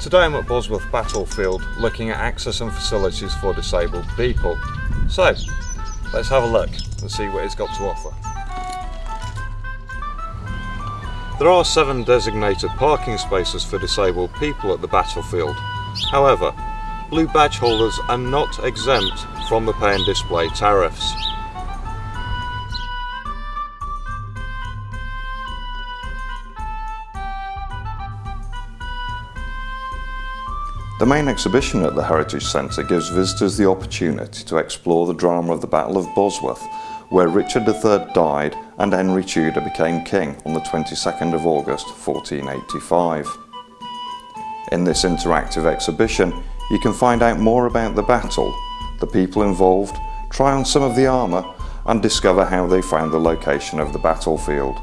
Today I'm at Bosworth Battlefield looking at access and facilities for disabled people. So, let's have a look and see what it's got to offer. There are seven designated parking spaces for disabled people at the battlefield. However, blue badge holders are not exempt from the pay and display tariffs. The main exhibition at the Heritage Centre gives visitors the opportunity to explore the drama of the Battle of Bosworth, where Richard III died and Henry Tudor became king on the 22nd of August 1485. In this interactive exhibition, you can find out more about the battle, the people involved, try on some of the armour and discover how they found the location of the battlefield.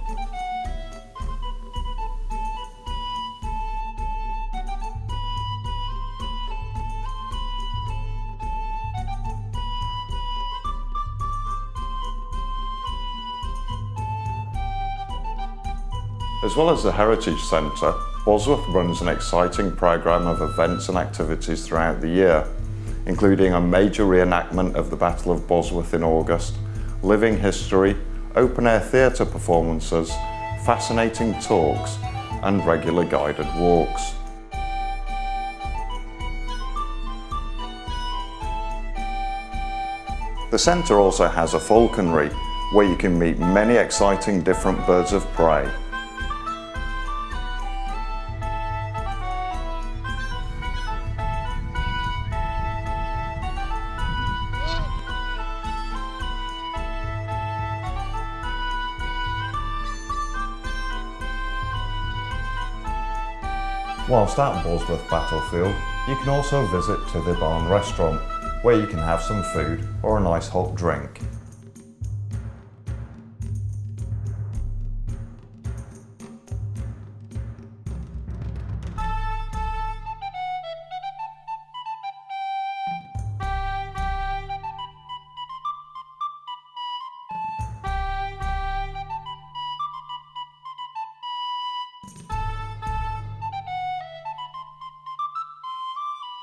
As well as the Heritage Centre, Bosworth runs an exciting programme of events and activities throughout the year, including a major reenactment of the Battle of Bosworth in August, living history, open-air theatre performances, fascinating talks and regular guided walks. The centre also has a falconry where you can meet many exciting different birds of prey Whilst at Bosworth Battlefield, you can also visit to the Barn restaurant, where you can have some food or a nice hot drink.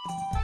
you